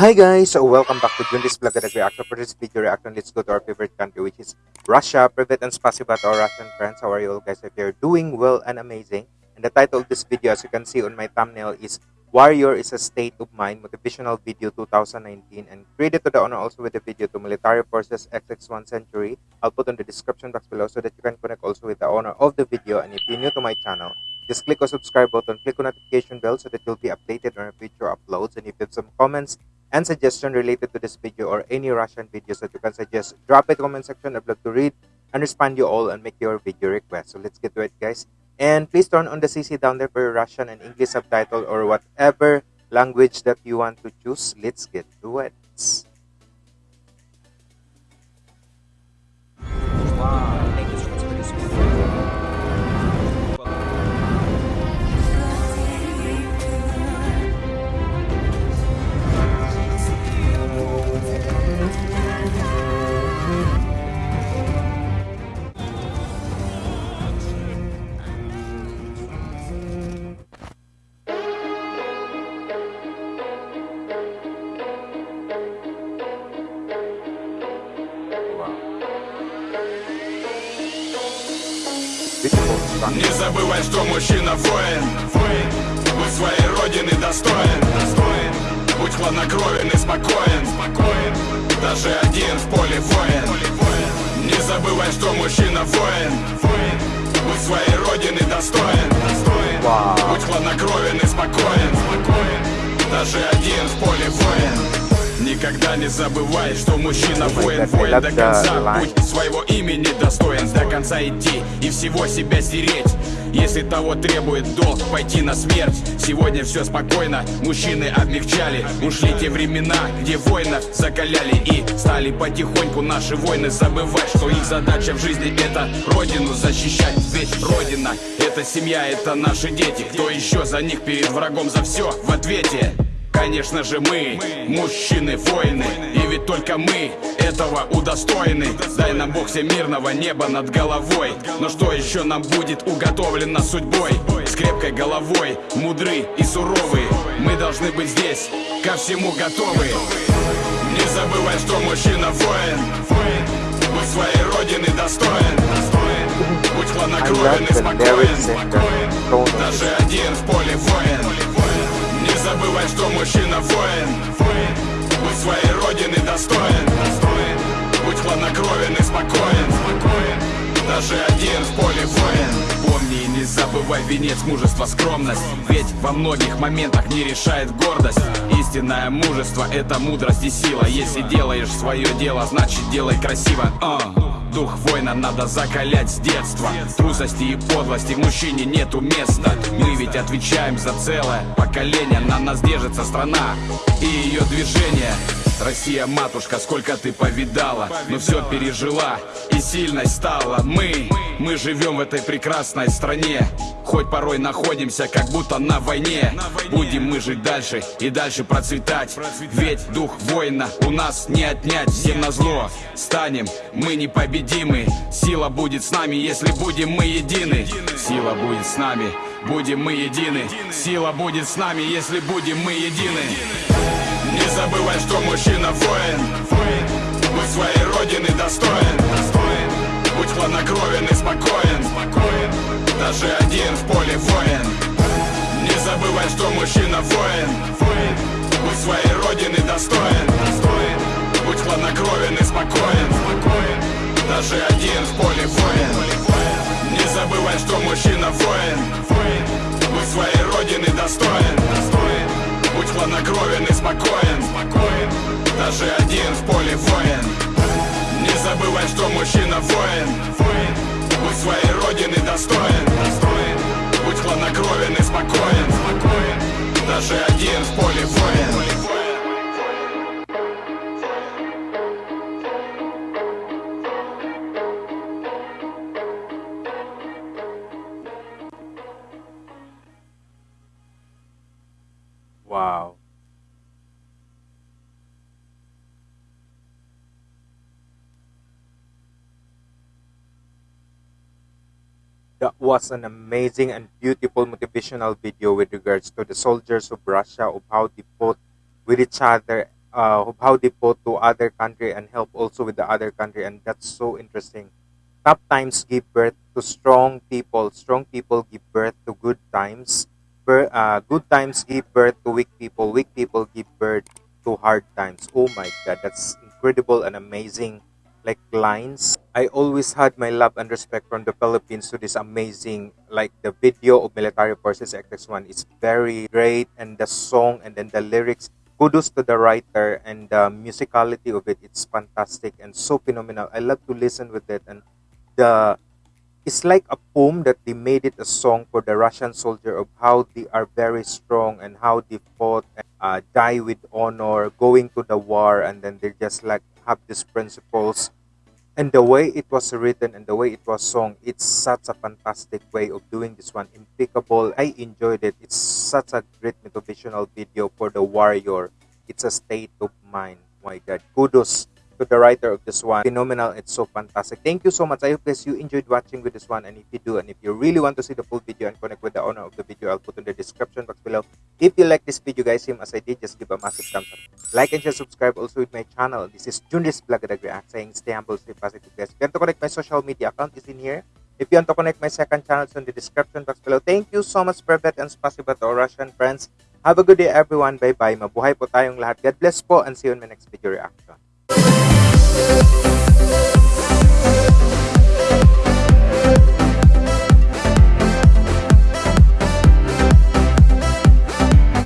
Hi guys, so welcome back to Junris Vlog at Reaction. For this video reaction, let's go to our favorite country which is Russia. Private and spasiba to our Russian friends. How are you all guys? If you're doing well and amazing. And the title of this video as you can see on my thumbnail is Warrior is a State of Mind Motivational Video 2019 and credit to the owner also with the video to Military Forces XX1 Century. I'll put on the description box below so that you can connect also with the owner of the video and if you're new to my channel just click on subscribe button, click on notification bell so that you'll be updated on our future uploads. And if you have some comments and suggestion related to this video or any Russian videos that you can suggest, drop it in the comment section. I'd love to read and respond you all and make your video request. So let's get to it, guys. And please turn on the CC down there for your Russian and English subtitle or whatever language that you want to choose. Let's get to it. Не забывай, что мужчина воин. Будь своей родины достоин. Будь хладнокровен и спокоен. Даже один в поле воин. Не забывай, что мужчина воин. Будь своей родины достоин. Wow. Будь хладнокровен и спокоен. Даже один в поле воин Никогда не забывай, что мужчина воин, воин до конца. Будь своего имени достоин, до конца идти и всего себя стереть. Если того требует долг, пойти на смерть. Сегодня все спокойно, мужчины облегчали Ушли те времена, где воинов закаляли И стали потихоньку наши войны забывать Что их задача в жизни это родину защищать. Ведь родина это семья, это наши дети. Кто еще за них перед врагом за все в ответе? Конечно же мы, мужчины, воины. И ведь только мы этого удостоены. Дай нам Бог всемирного неба над головой. Но что еще нам будет уготовлено судьбой? С крепкой головой, мудры и суровые Мы должны быть здесь, ко всему готовы. Не забывай, что мужчина воин. Будь своей родины достоин. Будь хладнокровен и спокоен Даже один в поле воин Не забывай, что мужчина воин. Будь своей родины достоин. Будь хладнокровен и спокоен. Даже один в поле воин Помни и не забывай венец мужества скромность. Ведь во многих моментах не решает гордость. Истинное мужество это мудрость и сила. Если делаешь свое дело, значит делай красиво. А. Дух воина надо закалять с детства. Трусости и подлости в мужчине нету места. Мы ведь отвечаем за целое поколение. На нас держится страна и ее движение. Россия, матушка, сколько ты повидала. Но все пережила и сильной стала. Мы, мы живем в этой прекрасной стране. Хоть порой находимся как будто на войне. Будем мы жить дальше и дальше процветать. Ведь дух воина у нас не отнять Всем на зло. Станем мы непобедимы. Сила будет с нами, если будем мы едины. Сила будет с нами, будем мы едины. Сила будет с нами, если будем мы едины. Не забывай, что мужчина воин Даже один в поле воин. Не забывай, что мужчина воин. Будь своей родины достоин. Будь хладнокровен и спокоен. Даже один в поле воин. Не забывай, что мужчина воин. Будь своей родины достоин. Будь хладнокровен и спокоен. Даже один в поле воин. Не забывай, что мужчина воин Будь своей родины достоин. Будь хладнокровен и спокоен. Даже один в поле воин. Wow. That was an amazing and beautiful motivational video with regards to the soldiers of Russia of how they fought with each other uh, of how they fought to other country and help also with the other country, and that's so interesting. Tough times give birth to strong people. Strong people give birth to good times. Uh, good times give birth to weak people. Weak people give birth to hard times. Oh my God, that's incredible and amazing. Like lines. I always had my love and respect from the Philippines to this amazing, like the video of Military Forces XX1 is very great, and the song and then the lyrics. Kudos to the writer and the musicality of it. It's fantastic and so phenomenal. I love to listen with it, and the it's like a poem that they made it a song for the Russian soldier of how they are very strong and how they fought and uh, die with honor, going to the war, and then they're just like have these principles. And the way it was written and the way it was sung, it's such a fantastic way of doing this one. Impeccable. I enjoyed it. It's such a great motivational video for the warrior. It's a state of mind. My God. Kudos to the writer of this one. Phenomenal. It's so fantastic. Thank you so much. I hope guys you enjoyed watching with this one. And if you do, and if you really want to see the full video and connect with the owner of the video, I'll put in the description box below. If you like this video, guys, same as I did, just give a massive thumbs up. Like and share, subscribe also with my channel. This is Junris Blagadag React saying stay humble, stay positive, guys. If you want to connect my social media account is in here. If you want to connect my second channel, it's in the description box below. Thank you so much, Privet and Spasiba to our Russian friends. Have a good day, everyone. Bye-bye. Mabuhay po tayong lahat. God bless po and see you in my next video reaction. Thank